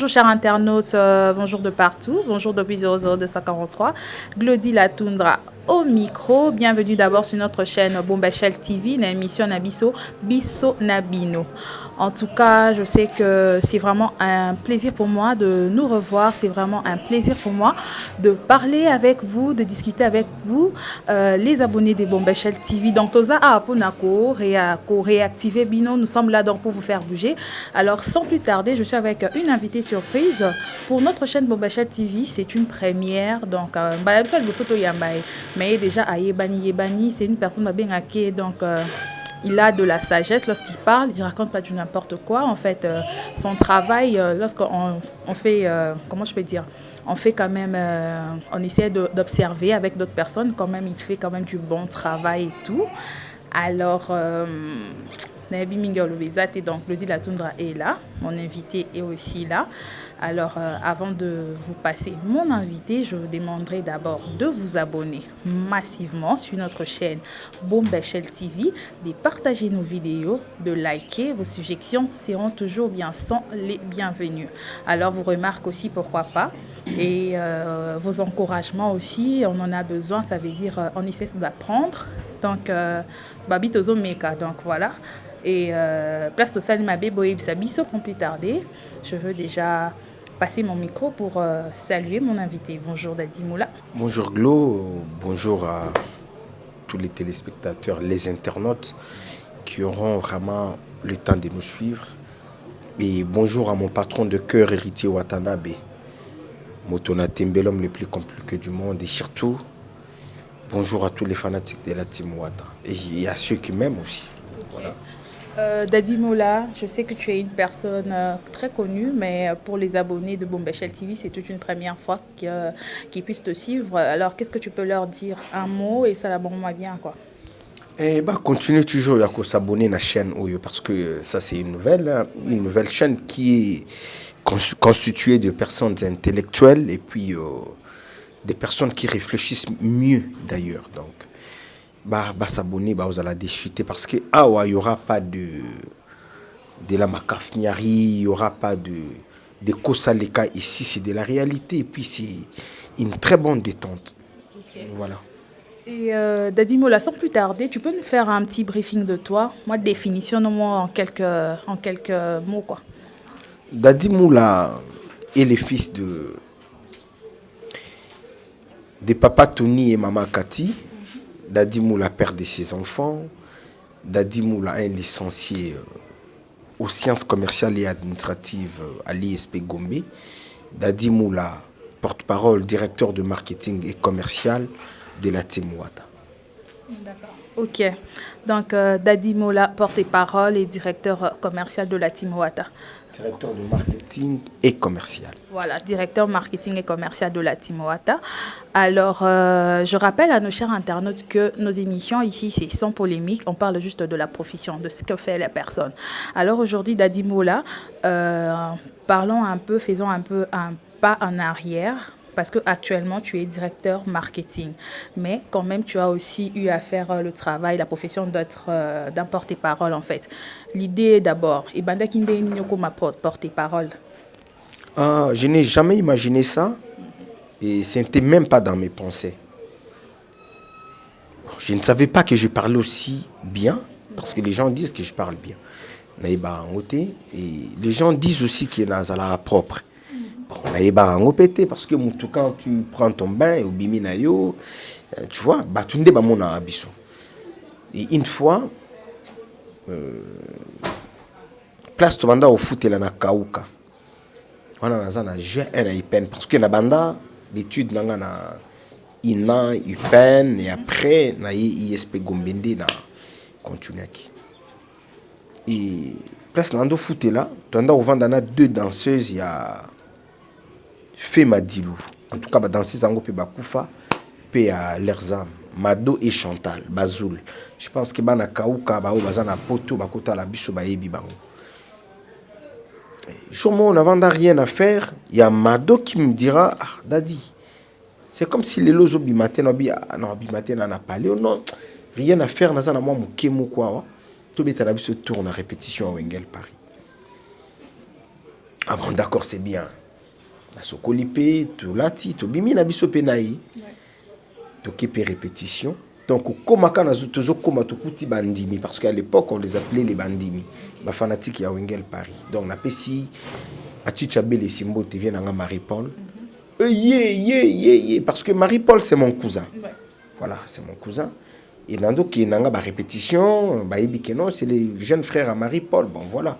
Bonjour chers internautes, euh, bonjour de partout, bonjour depuis 00243, Glody Latundra au micro. Bienvenue d'abord sur notre chaîne Bombachel TV, l'émission Nabiso Biso Nabino. En tout cas, je sais que c'est vraiment un plaisir pour moi de nous revoir. C'est vraiment un plaisir pour moi de parler avec vous, de discuter avec vous, euh, les abonnés des Bombachel TV. Donc, Toza Aponako, réactiver Bino, nous sommes là donc pour vous faire bouger. Alors, sans plus tarder, je suis avec une invitée surprise pour notre chaîne Bombachel TV. C'est une première. Donc, euh, mais déjà à Yebani. C'est une personne bien hackée. Donc, euh, il a de la sagesse lorsqu'il parle, il raconte pas du n'importe quoi. En fait, euh, son travail, euh, lorsqu'on on fait, euh, comment je peux dire, on fait quand même, on essaie d'observer avec d'autres personnes, quand même, il fait quand même du bon travail et tout. Alors, Nabi Mingol donc le dit la Tundra est là, mon invité est aussi là. Alors, euh, avant de vous passer mon invité, je vous demanderai d'abord de vous abonner massivement sur notre chaîne Bombechel TV, de partager nos vidéos, de liker. Vos suggestions seront toujours bien sans les bienvenus. Alors, vous remarquez aussi pourquoi pas. Et euh, vos encouragements aussi, on en a besoin. Ça veut dire, euh, on essaie d'apprendre. Donc, euh, donc voilà. Et place de Salim Boye Bisabiso, sans plus tarder, je veux déjà passer mon micro pour euh, saluer mon invité. Bonjour Dadi Moula. Bonjour Glo, bonjour à tous les téléspectateurs, les internautes qui auront vraiment le temps de nous suivre. Et bonjour à mon patron de cœur, héritier Watanabe, Motona l'homme le plus compliqué du monde. Et surtout, bonjour à tous les fanatiques de la team. Et à ceux qui m'aiment aussi. Euh, Moula, je sais que tu es une personne euh, très connue, mais euh, pour les abonnés de Bombechel TV, c'est toute une première fois qu'ils puissent te suivre. Alors, qu'est-ce que tu peux leur dire? Un mot et ça la bon bien, quoi. Eh bah, continuez toujours à s'abonner à la chaîne parce que ça, c'est une nouvelle, hein, une nouvelle chaîne qui est constituée de personnes intellectuelles et puis des personnes qui réfléchissent mieux d'ailleurs. Donc, bah, bah s'abonner bah, vous allez déchuter parce que ah il y aura pas de de la macafniari il y aura pas de de kosaleka ici c'est de la réalité et puis c'est une très bonne détente voilà et euh, Dadi Mola, sans plus tarder, tu peux nous faire un petit briefing de toi? Moi, définition en quelques, en quelques mots. Quoi. Dadi Moula est le fils de, de papa Tony et maman Cathy. Dadi Moula, père de ses enfants. Dadi Moula, un licencié euh, aux sciences commerciales et administratives euh, à l'ISP Gombe. Dadi Moula, porte-parole, directeur de marketing et commercial de la Team. D'accord. Ok. Donc, euh, Dadi Moula, porte-parole et directeur commercial de la Team. Directeur de marketing et commercial. Voilà, directeur marketing et commercial de la Timoata. Alors, euh, je rappelle à nos chers internautes que nos émissions ici, c'est sans polémique. On parle juste de la profession, de ce que fait la personne. Alors aujourd'hui, Dadi Moula, euh, parlons un peu, faisons un peu un pas en arrière parce que actuellement tu es directeur marketing, mais quand même tu as aussi eu à faire euh, le travail, la profession d'être euh, d'un porte-parole en fait. L'idée d'abord, et Banda Kinde ma porte-parole. Ah, je n'ai jamais imaginé ça et ce n'était même pas dans mes pensées. Je ne savais pas que je parlais aussi bien parce que les gens disent que je parle bien. Et les gens disent aussi qu'il y a propre nayebaka yango mpe te parce que mutu quand tu prends ton bain obimi na yo euh, tu vois bato nde bamonaka biso. Et une fois euh, place tobanda kofutela na kauka. Wana naza na g1 na upen parce que na banda l'étude nanga na ina upen et après na ye isp gombe nde na continuaki et place na ndo futela toanda kovanda na deux danseuses ya fait Madilou. En tout cas, dans ces angles, Bakufa, pe à leurs âmes. Mado et Chantal, Bazoul. Je pense que bana kauka ba bazana poto bakota la biso ba yebi bango. Jour on n'avant rien à faire, il y a Mado qui me dira ah dadi. C'est comme si les lozo bimaté no bi ah, non bimaté na pas non rien à faire na za moi mukemu quoi. To beta la biso tourne à répétition à Wengel Paris. ah bon d'accord c'est bien nasokoli mpe tolati tobimi na biso mpe na ye toke mpe répétition. Donc okomaka na tozokóma tokuti bandimi parce qu'à l'époque on les appelait les bandimi. Bafanatike ya wengel paris. Donc napesi achicha belesi mbote vie nanga marie paul mm -hmm. ye ye ye ye. Parce que marie paul c'est mon cousin. Ouais. voilà c'est mon cousin. Et nandokende nanga barépétition bayebi ke non c'est les jeunes frères à marie paul bon voilà.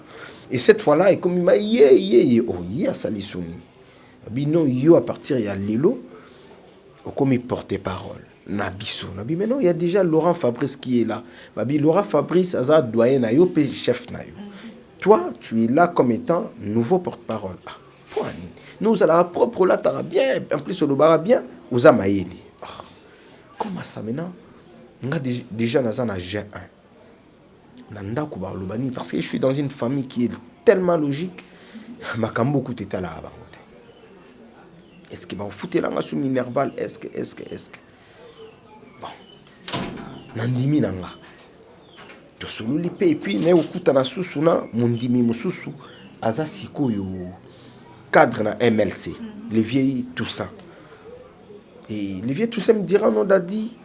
Et cette fois là ekomima ye ye ye oh ye asali so nini bino yo à partir ya lelo okomi porte parole na biso na bi maintenant il y a déjà Laurent Fabrice qui est là. Babi Laurent Fabrice aza doyen na yo pe chef na yo. Toi tu es là comme étant nouveau porte-parole. Ah pour nini nous allons propre là t'as bien en plus le bara bien oza mayeli ah, comment ça maintenant? Nga déjà naza na G1 na ndako baloba nini parce que je suis dans une famille qui est tellement logique. Makambo kuta etala bango te est ce que baofutelanga su minerval? Est ce que est ce que est ce que nandimi na nga tosololi mpe epuis naye kokutana susu na mondimi mosusu aza sikoyo. Cadre na mlc mm. le vieil toussaint. Et le vieil toussaint me dira non dadi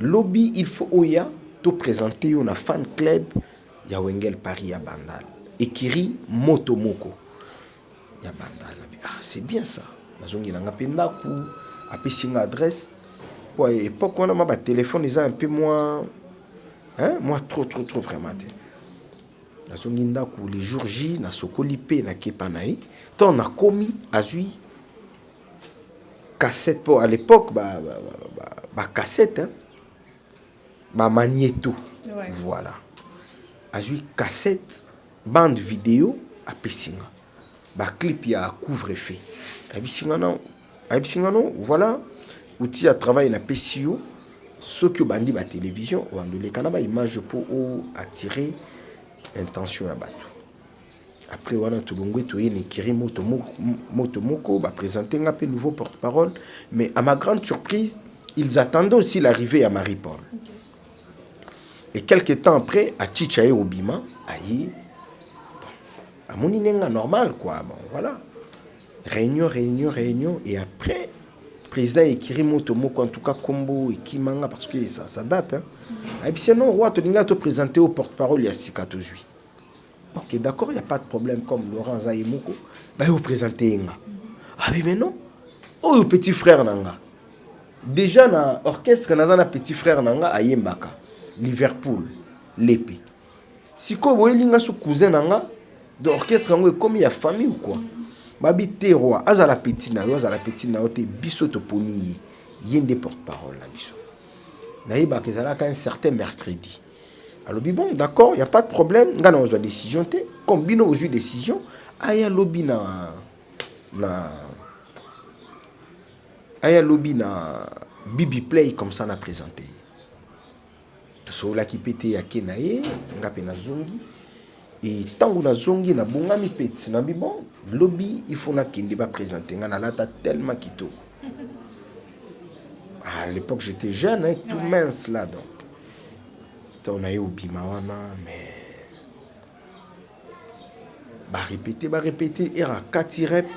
lobi il faut oya toprésente yo na fan club ya wengel paris ya bandal. Ekiri moto moko. Ya bandal. Ah c'est bien ça nazongelanga mpe ndako apesinga adresse. Po époque wana ma batelefone eza un peu moins hein? moi trop trop trop vraiment te. Nazongi ndako le jour j nasokoli mpe nakepa na ye. Ntango nakomi azwi cassette mpo à l'époque bacassette ba, ba, ba, bamagnéto ouais. voilà. Azwi cassette bande vidéo apesinga baclip ya couvre feu ayebisinga no ayebisinga no voilà. Outil ya travail napesi yo soki obandi batélévision obandoleka na baimage mpo oattire intention ya bato après wana tolongwe toye na ekiri moto moko baprésente nga mpe nouveau porte-parole. Mais à ma grande surprise ils attendaient aussi l'arrivée ya marie paul okay. et quelque temps après achicha ye obima aye bon, amoni nenga normal quoi bon voilà réunion réunion réunion et après président ekiri moto moko en tout cas kombo ekimanga parce que ça, ça date hein. ayebisi non roi tolinga toprésente au porte-parole ya sika tozwi ok d'accord il y a pas de problème comme laurent aza ye moko baye oprésente ye nga abi mais non. Oyo petit frère na nga déjà na orchestre naza na petit frère na nga ayembaka. Liverpool lepe. Sikoyo boyelinga so cousin na nga de orchestre yango ekomi ya famille ou quoi? Babi te roi azala petit na yo azala petit na te biso toponi ye. Ye porte-parole na biso. Nayebaka ezalaka un certain mercredi. Alobi bon d'accord y a pas de problème. Nga na ozwa décision te. Comme bino ozwi décision aya lobi na na aya lobi na bibi play comme ça na présenté tosololaki mpe te yake na ye nga mpe nazongi ntango nazongi nabongami peti nabi bon lobi il faut nakende baprésente nga nalata tellement kitoko. À l'époque j'étais jeune hein, tout mince là donc. Ntango naye obima wana mais barépété barépété era kati rep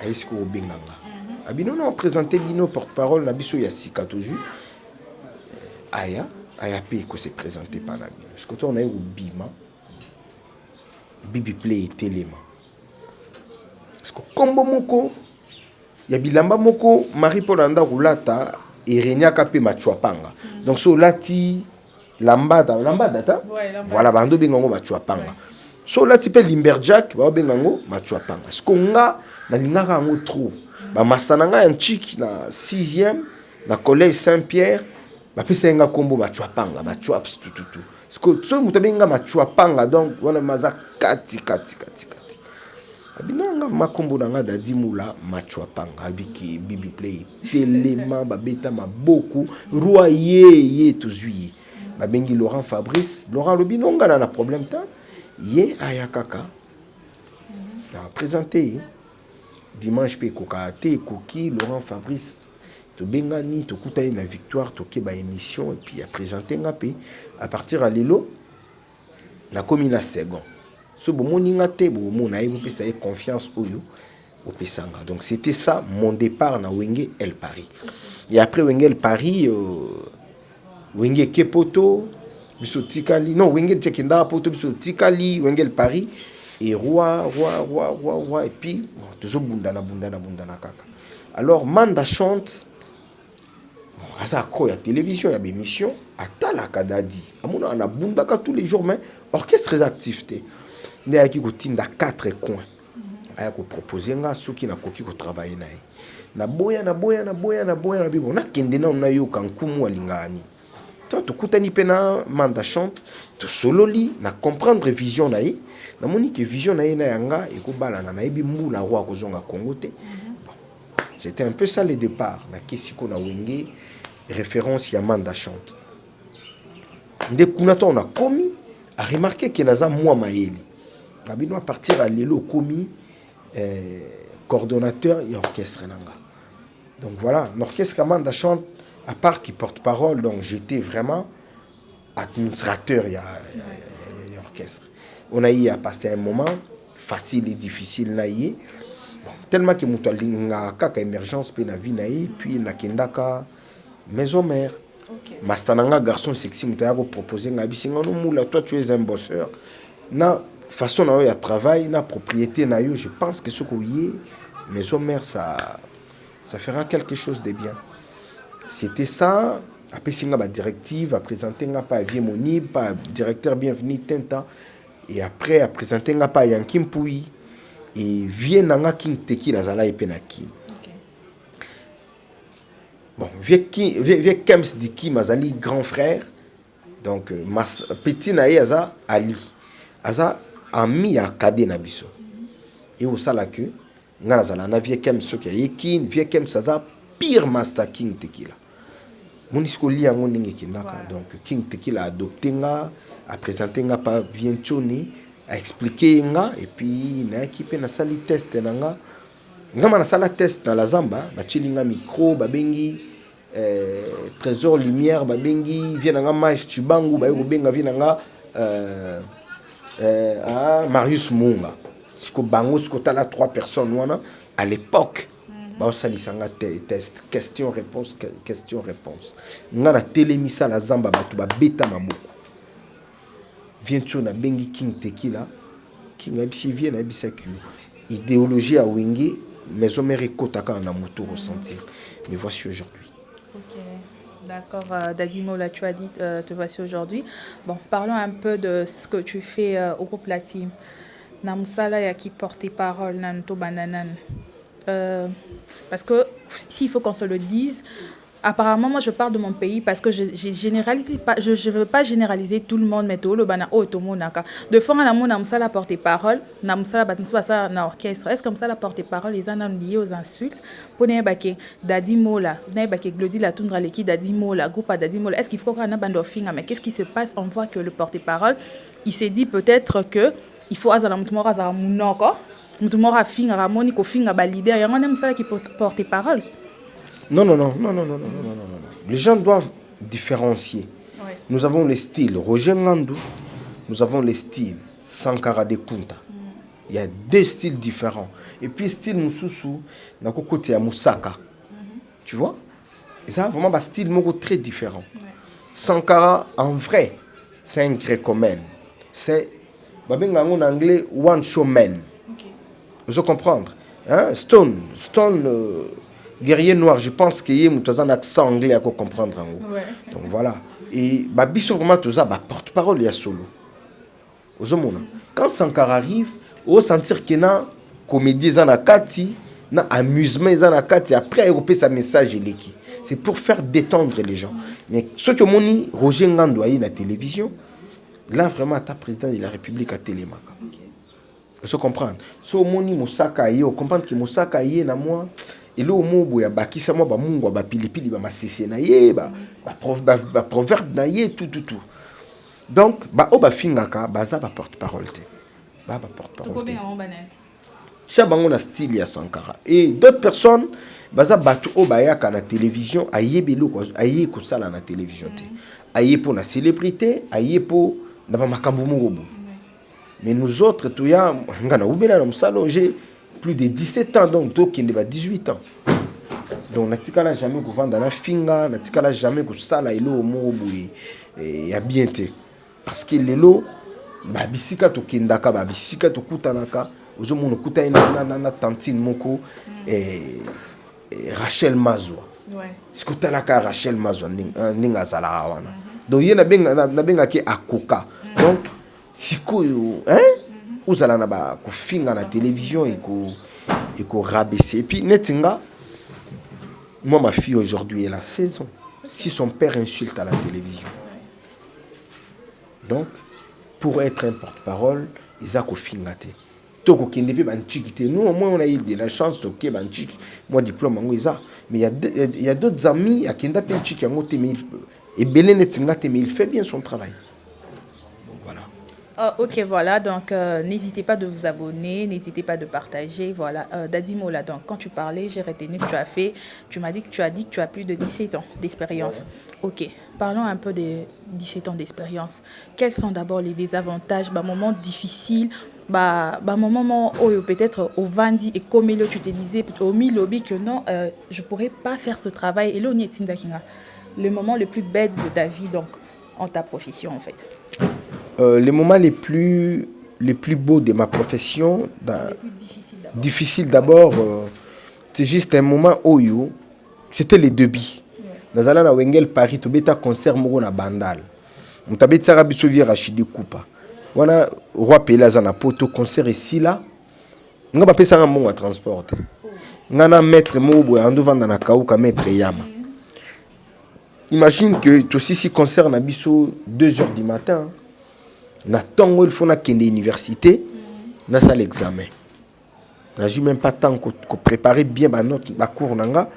aye sikoyo obenganga? Abino na oprésente bino porte-parole na biso ya sika tozwi aya aya mpe ekose présente pa na bino naye bibi play etelema parceke nkombo moko ya bilamba moko marie paul anda kolata ereniaka mpe machuapanga mm. donc so olati lambada lambada ta? Voilà bando benga yango machuapanga ouais. so olati mpe limberjack baobenga yango machuapanga siko nga nalingaka yango trop? Bamasa na ngai ya ntiki na 6e na collège saint pierre bapesa ye nga nkombo machuapanga machuaps tututu soki moto abenga machuapanga donc wana maza kati kati kati kati. Abinanga makombo na nga dadi mula machuapanga abiki bibi play telema babeta maboku roi ye ye tozwi ye. Babengi laurent fabrice. Laurent alobi nongana na problème ta ye aya kaka. Na présente ye dimanche mpe ekokaka te ekoki laurent fabrice tobengani tokuta ye na victoire toke baémission epuis apresente nga mpe à partir ya lelo nakomi na second so bomoni nga te bomona ye bopesa ye confiance oyo opesanga. Donc c'était ça mon départ na wenge el paris. Et après wenge el paris euh, wenge kepoto biso tikali non wenge tekendaka poto biso tikali wenge el paris et roi roi roi roi roi et puis bon, tozobundana bundana bundana kaka. Alors manda chante aza akro ya télévision ya bémission atalaka dadi amonaka anabundaka tous les jours mais orchestre eza actif te. Nde ayaki kotinda quatre coins. Aya kopropose nga soki nakoki kotravaille na ye naboya naboya naboya naboya na bibo nakende nano nayoka nkumu alingaka to tokutani mpe na manda chante tosololi na comprendre vision na ye namoni ke vision na ye na yanga ekobalana nayebi mbula roi akozonga congo te. C'était un peu ça le départ. Nakesi ko na wenge référence ya manda chante. Nde kuna ntango nakomi aremarke ke naza mwa mayele babino apartir ya lelo okomi eh, coordonnateur et orchestre nanga. Donc voilà l'orchestre Amanda chante à part qui porte parole donc j'étais vraiment administrateur et orchestre. On a eu à passer un moment facile et difficile na ye tellement que moto alingaka kaka émergence mpe na vie na ye puis mais maison mère. Okay. Mastananga garçon sexy mutaya ko proposer ngabi toi tu es un bosseur. Na façon travail na propriété na je pense que ce que y est maison mère ça ça fera quelque chose de bien. C'était ça après singa ba directive à présenter nga pas vie moni pas directeur bienvenu tenta et après à présenter nga pas yankimpui et vient nga king teki nazala epena. Bon, vieux Kems dit qui Mazali, grand frère. Donc, euh, petit naïe Aza Ali. Aza ami à Kadé Nabiso. Et au salaque, Ngalazala, na vieux Kems, ce qui est vieux Kems, pire Master King Tequila. Monisko li yango kindaka. Donc, King Tequila a adopté nga, a présenté nga par Vienchoni, a expliqué nga, et puis, na équipé na sali test nga ngama nasala test na la zamba batieli nga micro babengi euh, trésor lumière babengi vie na nga mage tubangu baye kobenga vie na nga euh, marius munga siko bango sikotala trois personnes wana à l'époque baosalisanga te test question réponse question réponse. Nga natelemisa na zamba bato babeta maboko. Vie nti oyo nabengi king tekila king ayebisi vie nayebisaki yo idéologie maison mère ekotaka na moto ressentir mais voici aujourd'hui Ok, D'accord, euh, Dadimo, là tu as dit, euh, te voici aujourd'hui. Bon, parlons un peu de ce que tu fais euh, au groupe La Team. Namsala ya qui porte parole, Nanto Bananan. Euh, parce que s'il faut qu'on se le dise, apparemment moi je parle de mon pays parce que je, je généralise pas je je veux pas généraliser tout le monde mais tout le bana oh tout le de fois na mon amsa la porte parole na msala bat msala ça na orchestre est-ce comme ça la porte parole les gens liés aux insultes pour ne baké dadi mola ne glodi la tundra leki dadi mola groupe à dadi mola est-ce qu'il faut qu'on a bande finga mais qu'est-ce qui se passe on voit que le porte parole il s'est dit peut-être que il faut azala mutu moko azala munoko mutu moko afingaka moni kofinga balider yango nde mosalaki porte parole Non, non, non, non, non, non, non, non, non, non, non. Les gens doivent différencier. Oui. Nous avons les styles Roger Ngandou, nous avons les styles Sankara de Kunta. Il y a deux styles différents. Et puis, style Moussousou, na côté ya Moussaka. Tu vois? Et ça, vraiment, un style moko très différent. Sankara, en vrai, c'est un grécomène. C'est, babenga en anglais, one showman. Vous comprendre hein? Stone, Stone, euh, guerrier noir, je pense qu'il y a un accent anglais à comprendre. En haut. Ouais. Donc voilà. Et bah, biso vraiment tout ça, bah, porte-parole, il y a solo. Quand Sankara arrive, on sentir qu'il y a comédie dans la kati, na amusement dans la kati, après il sa message l'équipe. C'est pour faire détendre les gens. Mais ce que moni Roger Ngando a eu la télévision, là vraiment ta président de la République à Télémaca. Vous comprendre. So moni Mosaka yo comprendre que yé na moi eloko moko boye abakisamwa bamungwa bah, bapilipili bamasese na ye bah, baproverbe bah, na ye tututu donc baoyo bafingaka baza baporte-parole te. Baa baporte-parole te. tia bango na style ya sankara. Et d'autres personnes baza bato oyo bayaka na télévision ayebi eloko aye kosala na télévision te. Aye mpo na célébrité aye mpo na bamakambo moko boye. Mais nous autres toya nga na ubela na mosala oyo plus de 17 ans donc tokende ba 18 ans. Donc natikala jamais kovanda na finga natikala jamais kosala eloko moko boye eh, ya bien te. Parce que lelo babisika tokendaka babisika tokutanaka ozomona okutani na, na, na, na tantine moko eh, eh, rachel mazwa. Ouais. soki otalaka rachel mazwa ndenge euh, ndenge azalaka wana? Donc ye nabenga- na- nabengaki akoka. Donc sikoyo hein? Ozala na bakofinga na télévision eko ekorabese et puis neti nga moi ma fille aujourd'hui elle a 16 ans. Si son père insulte à la télévision. Donc pour être un porte-parole eza kofinga te. To kokende mpe bantiki te. Nous au moins on a eu de la chance toke bantiki moi diplôme yango eza. Mais il y a de- il y a d'autres amis akenda mpe ntiki yango te ebele neti nga te mais il fait bien son travail Ah, ok, voilà. Donc, euh, n'hésitez pas de vous abonner, n'hésitez pas de partager. Voilà. Euh, Dadi Mola, donc, quand tu parlais, j'ai retenu que tu as fait, tu m'as dit que tu as dit que tu as plus de 17 ans d'expérience. Ok. Parlons un peu des 17 ans d'expérience. Quels sont d'abord les désavantages, bah, moments difficiles, bah, bah, moments où peut-être au Vandi et comme tu te disais, au Milobi, que non, euh, je pourrais pas faire ce travail. Et là, on est. Le moment le plus bête de ta vie, donc, en ta profession, en fait. Euh, les moments les plus les plus beaux de ma profession difficile d'abord. euh, c'est juste un moment oyo c'était les débits. Nazala na wengel paris tobeta concert moko na bandal. Moto abetisaka biso vie rachidi kupa wana roi pele aza na poto concert esila nga bapesanga mbongo ya transport te nga na maître moko boye andovanda na kauka maître yama. Imagine que tosisi concert na biso 2 heures du matin na ntongo il faut nakende université nasala examen. Nazwi même pas temps ko ko préparer bien banote bacours na nga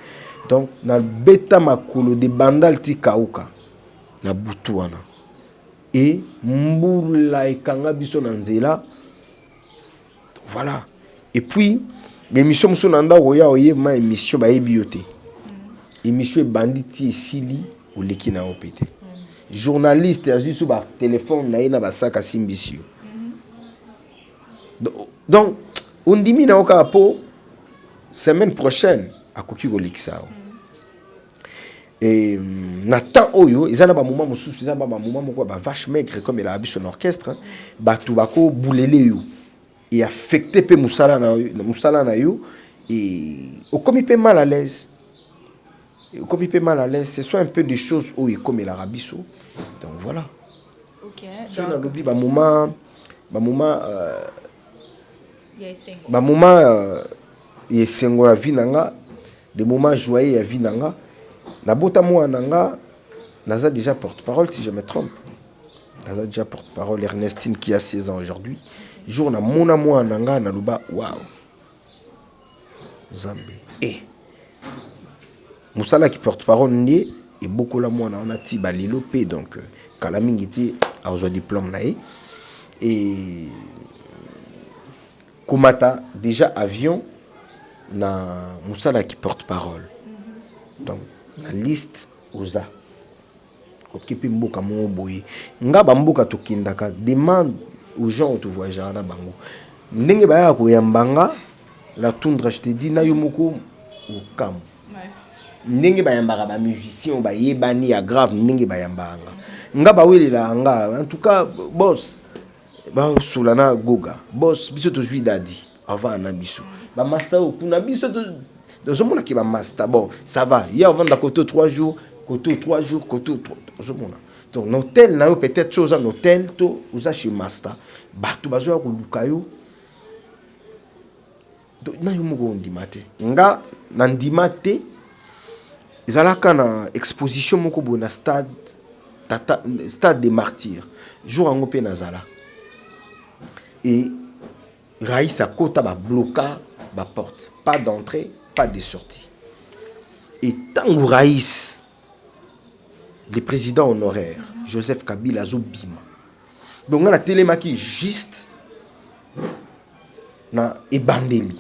donc nabeta makolo de bandal ti kauka na butu wana. E mbula ekanga biso na nzela. Voilà. Et puis baémission mosusu na ndako oya oyeba émission bayebi yo te. Émission ebandi ti esili oleki na yo mpe te journaliste azwi so batelefone na ye na basaka Do- donc ondimi na yo kaka mpo semaine prochaine akoki kolekisa yo e na temps oyo eza na bamoma mosusu eza na bamoma moko ya bavache maigre comme elaka biso na orchestre bato bakobulele yo. E affecte mpe mosala na yo e okomi mpe mal à l'aise mpe mal à l'aise. Ce sont un peu des choses oyo ekomelaka biso donc voilà. Ok. soki Donc, nalobi bamoma bamoma euh, il y a cinq. bamoma euh, ya esengo ya vi na nga de moment joyeux ya vi na nga nabota mwana na nga naza déjà porte-parole si je me trompe. Naza déjà porte-parole. Ernestine qui a 16 ans aujourd'hui. Jour namona mwana na nga naloba waw nzambe e mosalaki porte-parole nde ebokola mwana wana ti balelo mpe donc euh, kala mingi te azwa diplôme na ye e komata déjà avion na mosala ki porte-parole donc na liste oza. Oke mpe mboka moko boye. Nga bamboka tokendaka demande aux gens oyo tovoyageaka na bango. Ndenge bayaka koyamba nga la tundra je te dis na yo moko okamu Ouais. Ndenge bayambaka bamusicien bayebani ya grave ndenge bayambaka. Nga bawelelaka nga en tout cas bos basula na goga. Bos biso tozwi dadi avant na biso. Bamasta oyo kuna biso to- tozomonaki bamasta bon ça va. Ye ovanda koto 3 jours koto 3 jours koto ozomona donc na hotel na yo peut-être so oza na hotel to oza chez master. Bato bazoya koluka yo. Na yo moko ondima te. Nga na ndima te ezalaka na exposition moko boye na stade stade des martyrs. Jour yango mpe nazala. E raïs akota babloka baporte pas d'entrée pas de sortie. E ntango raïs le président honoraire joseph kabila azobima donc nga natelemaki juste na ebandeli.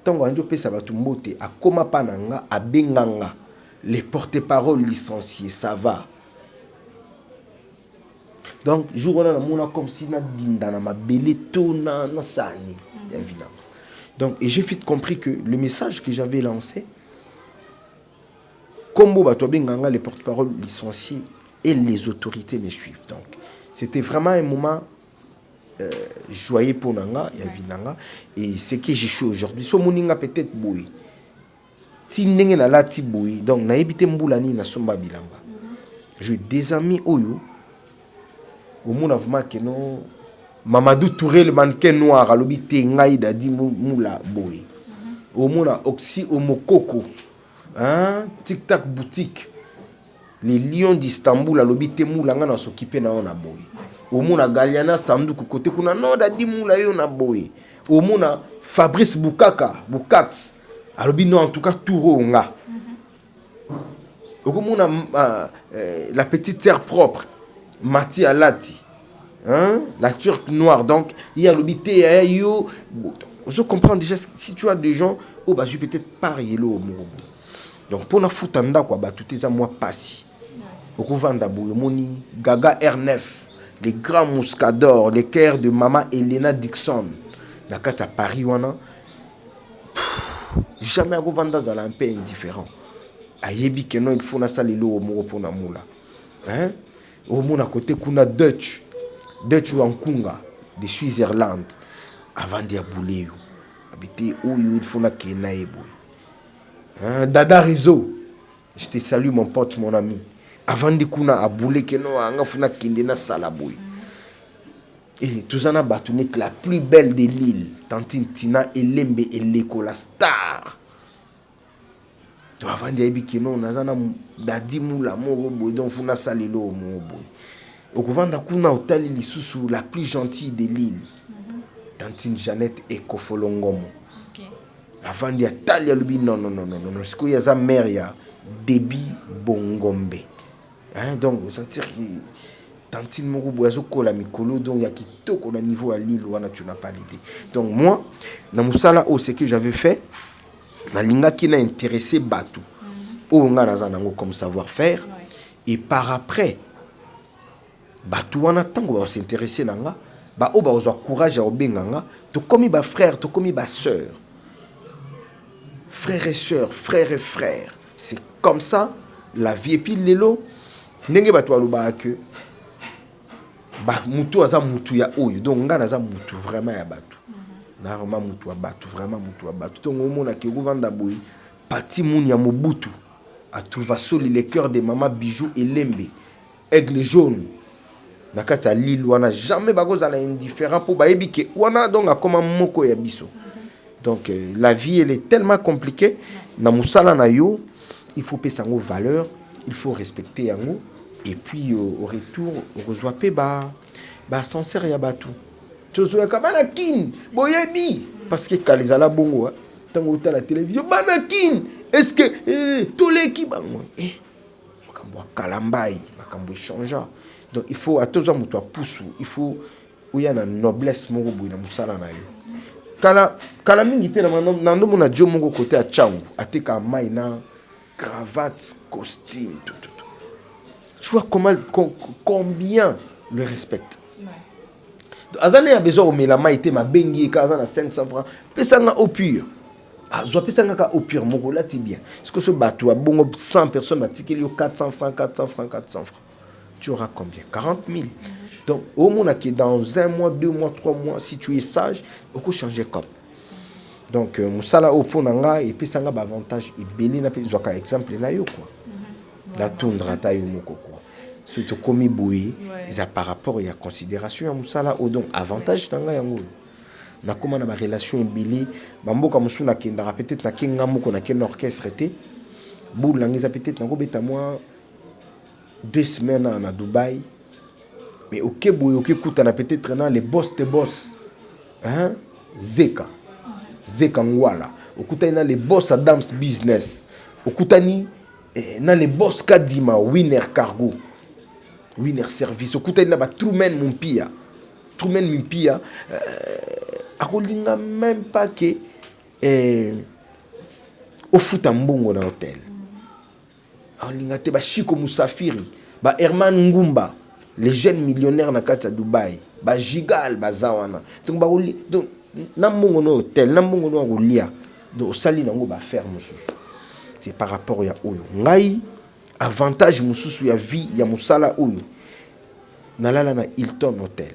Ntango andi opesa bato mbote akóma mpa na nga abenga nga le porte-parole licencié ça va. Donc jour wana namona comme si nadinda na mabele to na, na sani vinanga donc et j'ai vite compris que le message que j'avais lancé kombo bato abenganga les porte-parole licenciés et les autorités me suivent. Donc c'était vraiment un moment euh, joyeux pour nanga ya vinanga. Et ce que je suis aujourd'hui so moninga peut-être boye ti ndenge nalati boye. Donc nayebi te mbula nini nasomba bilamba. J'ai des amis oyo omona vraiment ke no mamadou touré le mannequin noir alobi te ngai dadi mula boye. Omona oxy omokoko tiktak boutique les lions d'istanbul alobi te mula ngai nasokipe na yo na boye. Omona galiana sanduku kote kuna no dadi mula yo na boye. Omona fabrice bukaka bukax alobi no en tout cas tour oyo nga okomona uh, euh, la petite terre propre mati alati hein? la turque noire. Donc ye alobi te yaya yo ozo comprendre déjà si tu as des gens oyo bazwi peut-être parielo oyo moko boye donc mpona futa ndako ya bato te eza mwa pasi okovanda boye omoni gaga r9 les grands mouscador les cœurs de mama elena dixon. Na kati ya paris wana jamais akovanda azala peu indifférent. Ayebi ke non il faut nasala eloko moko mpona mula hein? omona kote kuna dutch. Dutch wa nkunga de switzerland. Avandi ya buleyo abi te oyo il faut nakende na ye boye hein? dada réseau je te salue mon pote mon ami. Avandi kuna abule ke no anga fu nakende nasala et toza na bato neti la plus belle de l'île tantine tina elembe eleko la star. To avandi ayebi ke non naza na dadi mula moko boye donc fu nasala eloko moko boye okovanda kuna otali lisusu la plus gentille de l'île tantine jeannette ekofolongomo avandi atali alobi non non non non non sikoyo aza mare ya debi bongombe. Hein, donc osentir tantine moko boye azokola mikolo donc ya kitoko na niveau ya lille wana tu n'as pas l'idée. Donc moi na mosala oyo ce que j'avais fait nalingaki na intéressé bato. Oyo ngai naza nango comme savoir faire et par après bato wana ntango bakosinteresse na nga baoyo bakozwa courage ya kobenga nga tokomi bafrère tokomi basœur frère et sœur frère et frère c'est comme ça la vie. Epuis lelo ndenge bato balobaka ke mutu aza mutu ya oyo. Donc ngai naza mutu vraiment ya bato. Na vraiment mutu ya bato vraiment mutu ya bato. Ntongo omonaki okovanda boye pati muni ya mobutu atrouva soli le cœur de mama bijou elembe. Aigle jaune. Na kati ya lille wana jamais bakozala indifférent mpo bayebi ke wana donc akoma moko ya biso. Donc euh, la vie elle est tellement compliquée. Na mosala na yo il faut pesa yango valeur il faut respecter yango et puis euh, au retour okozwa mpe baascenseur ya bato tozoyaka bana kine boyebi parce que kala ezala bongo ntango otala télévision bana kine est ce que eh, toleki bango eh, makambo ya kala mbai makambo echangea donc il faut atozwa moto apusu il faut oya na noblesse moko boye na mosala na yo kala kala mingi te na ndomona dio moko kote ya cangu atekaka mai na cravate costume tout, tout, tout. Tu vois comment com, combien le respecte. Aza nde ya besoin ye kaka aza na 500 francs. Pesanga au pur azwa apesanga kaka au pur moko olati bien. Siko so bato ya bongo 100 personnes batikeli yo 400 francs 400 francs 400 francs. Tu auras combien? 40 000 donc omonaki dans un mois deux mois trois mois si tu es sage okochanger cop donc euh, mosala oyo mpo na ngai epesanga baavantage ebele na mpe zwaka exemple na yo kua natundra ata yo moko soki tokomi boye eza par rapport ya considération ya mosala oyo donc avantage na ngai yango. Oyo nakóma na barelation ebele bamboka mosusu nakendaka peut-être nake nga moko nake na orchestre te boule nango eza peut-être nakobeta mwa deux semaines na dubai mais oke boye okekutana peut-être na le boss te boss. Hein? zeka. Zeka ngwala. Okutani na le boss adams business. Okutani eh, na le boss kadima winner cargo winner service. Okutani na batrumen mompia trumen mimpia euh, akolinga même pas ke eh, ofuta mbongo na hotel. Akolinga te bashiko musafiri baherman ngumba les jeunes millionnaires na kati ya dubai. Bagigal baza wana donc na mbongo no hotel na mbongo no ya kolia. Donc osali nango baaffaire mosusu c'est par rapport ya oyo. Ngai avantage mosusu ya vie ya mosala oyo. Nalala na hilton hotel.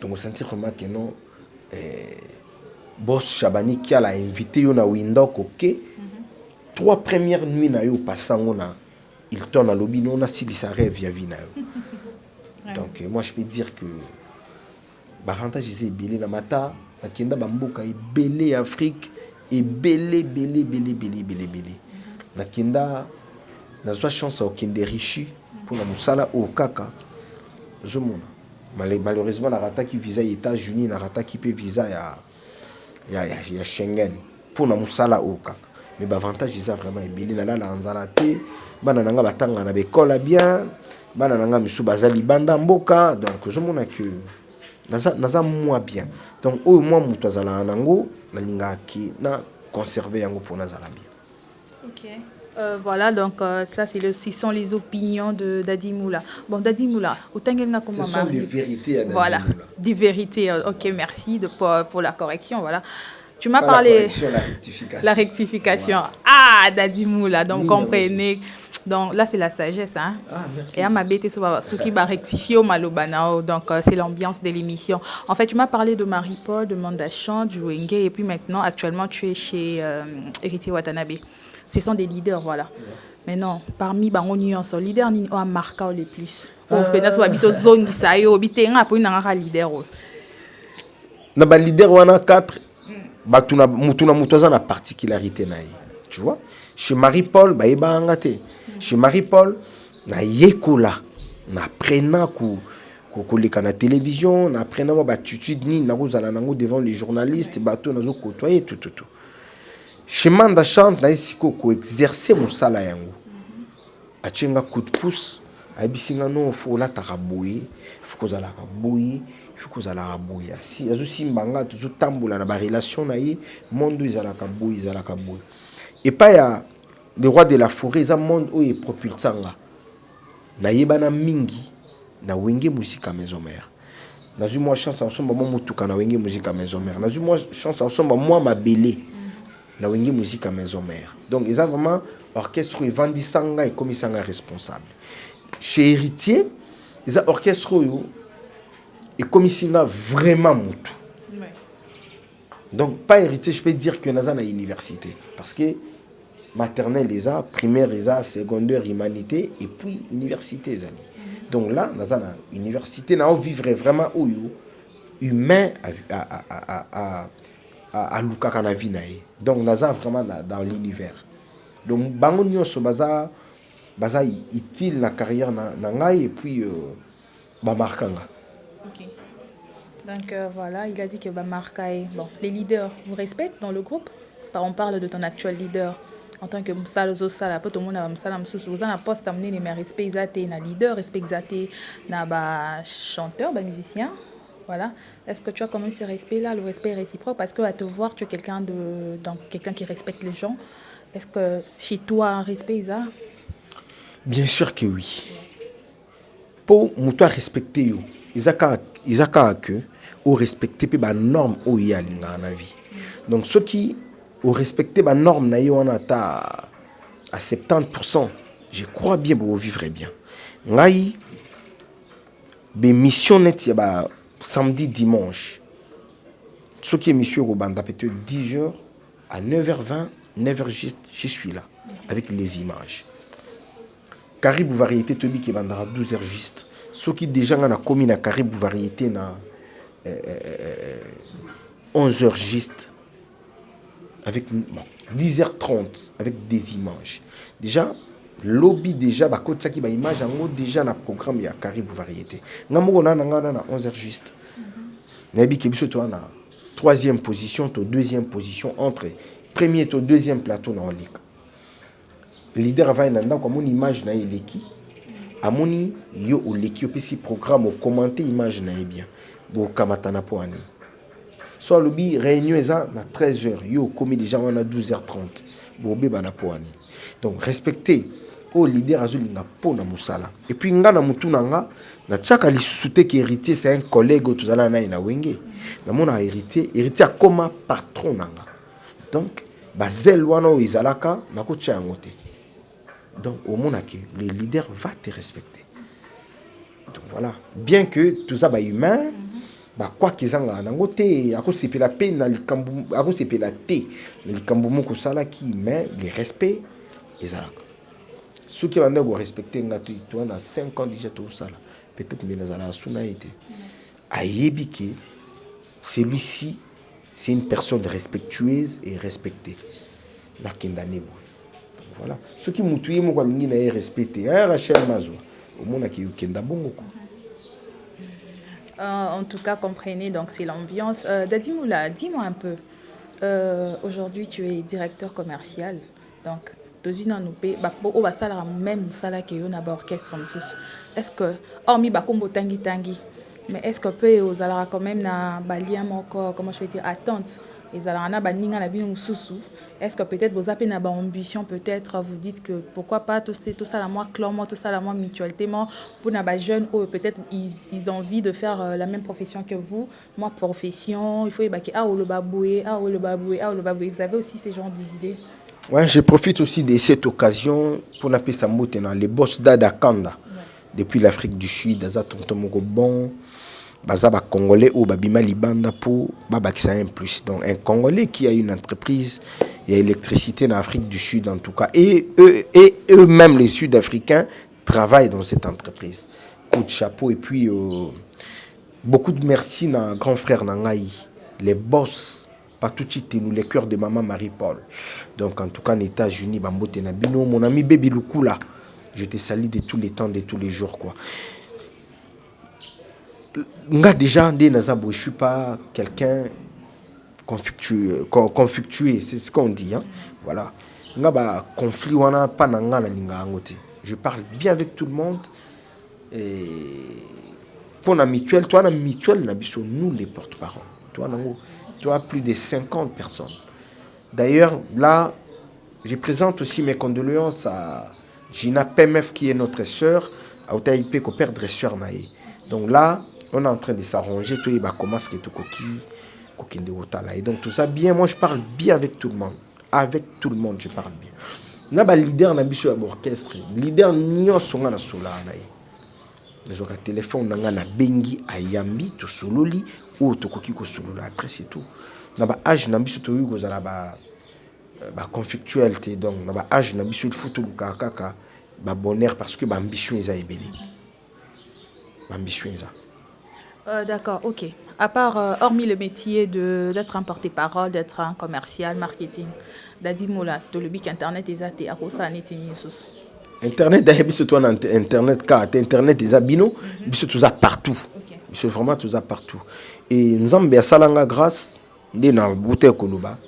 Donc osentir vraiment que non eh, boss chabani kiala invité yo na windok oke trois premières nuits na yo opasango na hilton alobi no nasilisa rêve ya vie na yo. Donc moi je peux dire que bavantage eza ebele na mata nakenda bamboka ebele ya afrique ebele ebele ebele ebele ebele ebele nakenda nazwa chance ya kokende richi mpona mosala oyo kaka. Ozomona Mal- malheureusement narataki visa ya états-unis narataki mpe visa ya, ya, ya, ya schengen mpona mosala oyo kaka. Mais bavantage eza vraiment ebele nalala na nzala te. Bana na nga batanga na bekola bien. Bana na nga misu baza libanda mboka. Donc ozomona ke naza, naza mwa bien. Donc oyo mwa moto azalaka nango nalingaki na conserve yango mpo nazala bien Ok. Euh, voilà, donc euh, ça, c'est le, ce sont les opinions de Dadi Moula. Bon, Dadi Moula, autant qu'elle n'a comme Ce sont des vérités à Dadi Voilà, Moula. des vérités. euh, Ok, merci de, pour, pour la correction. Voilà. Tu m'as la parlé. correction, la rectification. La rectification. Ah, Dadi Moula, donc Oui, comprenez. Donc là, c'est la sagesse. Hein? Ah, merci. Et à ma bête, ce qui va rectifier au Malobanao. Donc, euh, c'est l'ambiance de l'émission. En fait, tu m'as parlé de Marie-Paul, de Mandachan, du Wenge, et puis maintenant, actuellement, tu es chez euh, Héritier Watanabe. Ce sont des leaders, voilà. Mais non, parmi bango nyonso, leader nini o marqué le plus. Oh, pena so habito zongi sa yo, bitenga po nanga leader. o. na balider wana 4 bato na mutu na na particularité na ye tu vois chez marie paul bayebaka nga te chez marie paul nayekola na apprenant ko ko- koleka na télévision na apprenant mwa battitude nini nakozala nango devant les journalistes bato nazokotoye tututu chez manda chante naye sikoyo koexerce mosala yango. Atie nga coup de pouce ayebisi nga no fo olataka boye fo kozalaka boye fo kozalaka boye. Asi- azosimba nga tozotambola na barelation na ye monde oyo ezalaka boye ezalaka boye. Epai ya le roi de la forêt eza monde oyo epropulsa nga nayebana mingi na wenge muzika maison mare nazwi mwa chance asomba mwa motuka na wenge muzika maison mare nazwi mwa chance asomba mwa mabele na wenge muzika maison mare donc eza vraiment orchestre oyo evandisa nga ekomisa nga responsable chez héritier eza orchestre oyo ekomisi nga vraiment motu. Donc pas héritier je peux dire que naza na université. Parce que maternelle eza primaire eza secondaire humanité et puis université ezali donc là naza na université nao vivre vraiment oyo humain a- a- a- a- a- a- alukaka na vie na ye donc naza vraiment na- dans l'univers donc bango nyonso baza baza utile na carrière na, na et puis euh, bamarka nga. Donc euh, voilà, il a dit que Marca est... Bon, les leaders, vous respectez dans le groupe? On parle de ton actuel leader. En tant que Moussala Zosala, tout le monde a Moussala Moussous. Vous avez un poste amené, mais respect exaté, na leader, respect exaté, na ba chanteur, ba musicien. Est-ce que tu as quand même ce respect-là, le respect réciproque? Parce que à te voir, tu es quelqu'un de, quelqu'un qui respecte les gens. Est-ce que chez toi, un respect, Isa? Bien sûr que oui. Mpo moto arespecte yo eza kaka eza kaka ke orespecte mpe banorme oyo ye alingaka na vie. Donc soki orespecte banorme na ye wana ata à 70% je crois bien bokovivre bien. Ngai bemission neti ya ba samedi dimanche. Soki émission ekobanda peut-être 10 heures à 9h20 9h juste je suis là avec les images. Caribou variété tobi qui bandara 12 heures juste. Soki déjà nga nakomi na Caribou variété na euh, euh, 11 heures juste. Avec bon, 10h30 avec des images. Déjà lobby déjà bakotisaki baimage yango déjà na programme ya Caribou variété. Nga moko na na nga na na 11 heures juste. Nayebi ke biso toza na troisième position to deuxième position entre premier to deuxième plateau na oleka leader avai na ndako amoni image na ye eleki amoni yo oleki opesi programme okommente image na ye bien. Bokamatana mpo ya nini so alobi réunion eza na 13 heures. Yo okomi déjà wana 12 heures 30 bobebana mpo ya nini donc respecte oyo leader azolinga mpo na mosala. Et puis nga na motu na nga natiaka lisusu te ke héritier c'est un collègue oyo tozala na ye na wenge. Namonaka héritier héritier akóma patron na nga. Donc bazele wana oyo ezalaka nakotia yango te. Donc omonake le leader va te respecter. Donc voilà. Bien que toza bahumain bakwaki ezangaka nango te akosepela mpe na likambo akosepela te na likambo moko osalaki mais le respect ezalaka soki abandaki korespecte nga te toa na 5 ans déjà tosala peut-être mbe nazalaka ye te ayebi ke celui-ci c'est une personne respectueuse et respectée nakenda ne boye voilà soki motu ye moko alingi na ye respect te aya rachel mazwa omonaki okenda bongo quoi Euh, en tout cas, comprenez, donc c'est l'ambiance. Euh, Dadimoula, dis-moi un peu. Euh, Aujourd'hui, tu es directeur commercial. Donc, dans une année, au basala même sala que yon aba orchestre msusu. Est-ce que hormis bakombo tangi tangi, mais est-ce que peut aux alara quand même na balia moko comment je vais dire attente ezalaka na baninga na bino mosusu est-ce que peut-être boza mpe na baambition peut-être vous dites que pourquoi pas tosala mwa clan mo tosala mwa mutualité mo mpona bajeunes oyo peut-être ils, ils ont envie de faire euh, la même profession que vous. Moi profession il faut yebaki ah oloba boye ah oloba boye ah oloba boye vous avez aussi ces genres d'idées? Ouais, je profite aussi de cette occasion pour nappeler Sambote dans les boss d'Ada Kanda. Ouais. depuis l'Afrique du Sud, Aza Tonton Moko Bon, baza ba congolais ou babima libanda pour babakisa plus. Donc un congolais qui a une entreprise il y a électricité en Afrique du Sud en tout cas. Et eux et eux-mêmes les sud-africains travaillent dans cette entreprise. Coup de chapeau et puis euh, beaucoup de merci na grand frère Nangaï. Les boss partout nous les cœurs de maman Marie-Paul. Donc en tout cas aux États-Unis bambote mon ami Baby Lukula je te salue de tous les temps de tous les jours quoi. Déjà je suis pas quelqu'un conflictué c'est ce qu'on dit hein. Voilà. Conflit wana pa na nga na linga yango te. Je parle bien avec tout le monde et pour la mutuelle toi na mutuelle nous les porte-parole. Toi nango plus de 50 personnes. D'ailleurs là je présente aussi mes condoléances à Gina Pemef qui est notre sœur à Otaïpe ko père dresseur donc là on est en train de s'arranger tout va commencer tout coquille de otala et donc tout ça bien moi je parle bien avec tout le monde. Avec tout le monde je parle bien. Na ba leader na biso ya orchestre. Leader nyonso nga na sola na ye nazwaka telefone na nga na bengi ayambi tosololi oyo tokoki kosolola après c'est tout. Na baage na biso toyoki kozala baconflictuel te donc na baage na biso il faut tolukaka kaka babonheur parce que baambition eza ebele. Baambition eza. Euh, D'accord, ok. À part, euh, hormis le métier d'être un porte-parole, d'être un commercial, marketing, Dadi Moula, to le bic internet athée, à cause de Internet, d'ailleurs, biso toi internet car internet est abino, biso tout ça partout. Biso vraiment tout ça partout. Et nzambe ya salanga grâce ndé na bouté koloba,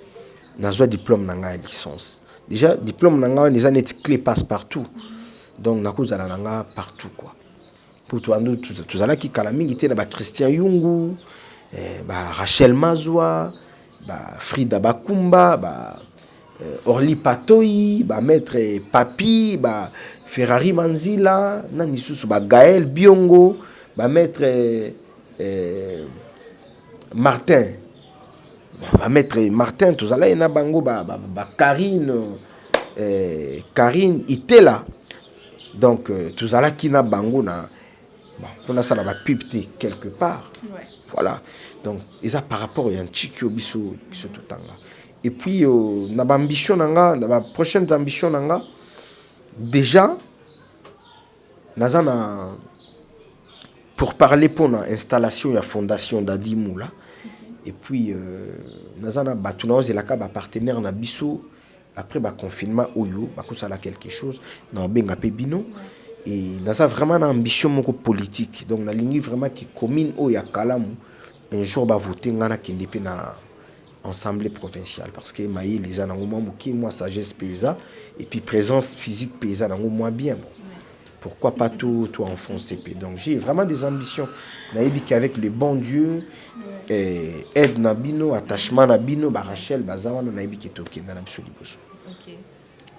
na zo diplôme na nga licence. Déjà diplôme na nga les années clé passe partout. Donc na kozala na nga partout quoi. pour toandu tozalaki kala mingi te na bachristien yungu eh, barachel mazwa bafrida bakumba ba eh, orli patoi bamaître papi baferrari manzila na lisusu bagael biongo bamaître eh, martin. Bamaître martin tozalaki na bango bakarine ba, ba eh, karine itela. Donc euh, tozalaki na bango na bon, mpona asala bapub te quelque part. Ouais. voilà. Donc eza par rapport ya ntiki oyo biso biso totanga. Et puis euh, na ambition déjà naza na pour parler mpona installation ya fondation dadi mula et puis euh, naza na bato na ozelaka bapartenaire na biso après baconfinement oyo bakosala quelque chose. Na obenga mpe bino et naza vraiment na ambition moko politique. Donc nalingi vraiment ke commune oyo ya kalamu un jour bavote nga nakende mpe na assemblée provinciale. Parce que mayele eza nango mwa moke sagesse mpe et puis présence physique mpe eza nango mwa bien bon. Pourquoi pas tout, enfoncer mpe donc j'ai vraiment des ambitions nayebi qu'avec le bon dieu aide na bino attachement na bino barachel baza wana nayebi ke tokenda na biso liboso Ok.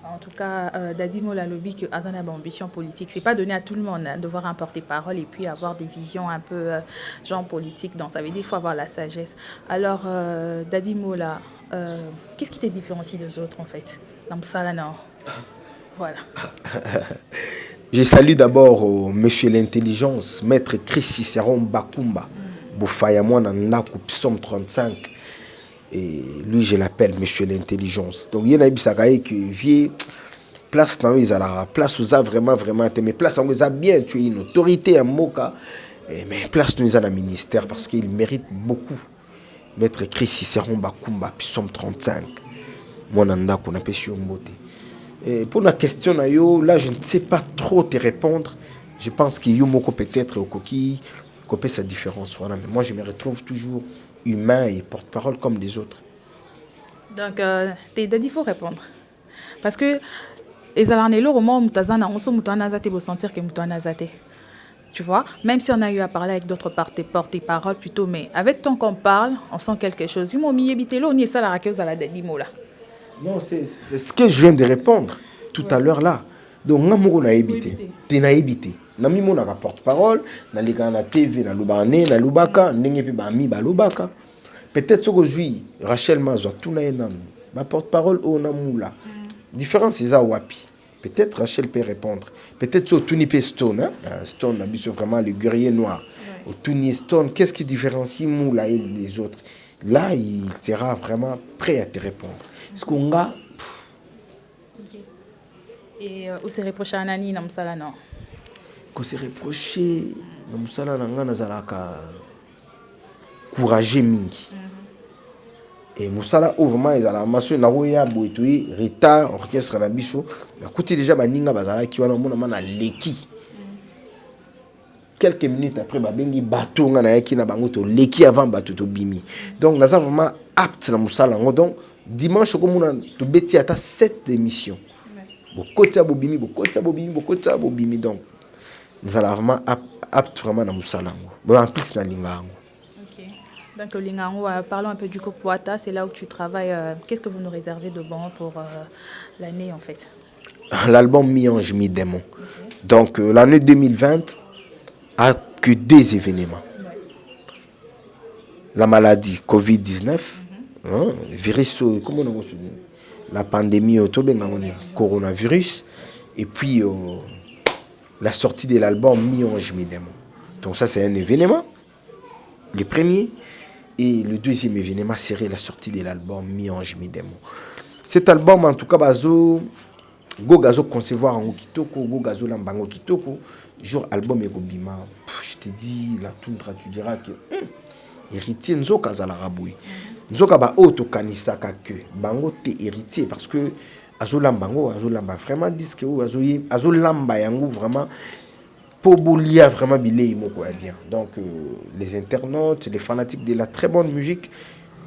En tout cas, euh, Dadimo Lalobi, que Azana a ambition politique, c'est pas donné à tout le monde hein, de voir un porte-parole et puis avoir des visions un peu euh, genre politique. Donc ça veut dire qu'il faut avoir la sagesse. Alors, euh, Dadimo, là, euh, qu'est-ce qui te différencie des autres en fait? Dans ça, non Voilà. Je salue d'abord euh, Monsieur l'intelligence, Maître Chris Cicéron Bakumba, Boufaya Mwana Ndaku, Psaume 35. Et lui, je l'appelle Monsieur l'intelligence. Donc, il y a un que vie place dans les la place où ça vraiment vraiment mais place où ça bien tu es une autorité à Moka et mais place nous à la ministère parce qu'il mérite beaucoup maître Chris Cicéron Bakumba Psaume 35 mon anda qu'on appelle mbote et pour la question là je ne sais pas trop te répondre. Je pense qu'il y a peut-être au coquille copé sa différence voilà. Mais moi je me retrouve toujours humain et porte-parole comme les autres. Donc, euh, il faut répondre. Parce que, wana aza te bosentir ke moto wana aza te tu vois? Même si on a eu à parler avec d'autres porte-parole plutôt mais avec ton qu'on parle on sent quelque chose. Yo momiyebi te lo oni esalaka ke ozala dadimo là Non, c'est c'est ce que je viens de répondre tout à l'heure là. Donc, nga moko nayebi te. Te. Na mi monaka porte-parole, nalekaka na TV, nalobaka ne, nalobaka, ndenge mpe bami balobaka. Peut-être soki ozwi Rachel Mazwa tuna ye nanu. Ba porte-parole namula. Différence eza wapi? Peut-être Rachel peut répondre. Peut-être so tuni pe Stone, hein? Ah, Stone na biso vraiment le guerrier noir. Au Tuni Stone, qu'est-ce qui différencie Moula et les autres? Là, il sera vraiment prêt à te répondre. Parce qu'on a et euh, ose reproche à nani na mosala non kose reproche na mosala na ngai nazalaka courage mingi. E mosala oyo vraiment ezalaka maso nakoya boye toye retard orchestre na biso nakuti déjà baninga bazalaki wana omonama na leki. Quelques minutes après babengi bato nga nayaki na bango toleki avant bato tobimi. Donc naza vraiment apte na mosala yango. Donc dimanche okomona tobeti ata 7 émission bokoti ya bobimi bokoti ya bobimi bokoti ya bobimi donc nazala vraiment ap- apte vraiment na mosala yango bon en plus nalinga yango Ok. Donc, Lingango, euh, parlons un peu du Copoata, c'est là où tu travailles. euh, Qu'est-ce que vous nous réservez de bon pour euh, l'année en fait? L'album Mi-Ange, Mi-Démon. Donc euh, l'année 2020 a que deux événements. La maladie Covid-19, hein, virus, euh, comment on ça la pandémie au coronavirus, et puis euh, la sortie de l'album Mi-Ange. Donc ça c'est un événement, le premier. Et le deuxième événement serait la sortie de l'album Mi-Ange. Cet album, en tout cas, bazo, go gazo concevoir en kitoko go gazo lamba en kitoko jour album Pff, je te dis la tundra tu diras que hum, héritier nzoka baoyo tokanisaka ke bango te héritier parce que azolamba yango azolamba vraiment disque oyo azolamba yango vraiment bolia vraiment bilei moko ya bien. Donc euh, les internautes les fanatiques de la très bonne musique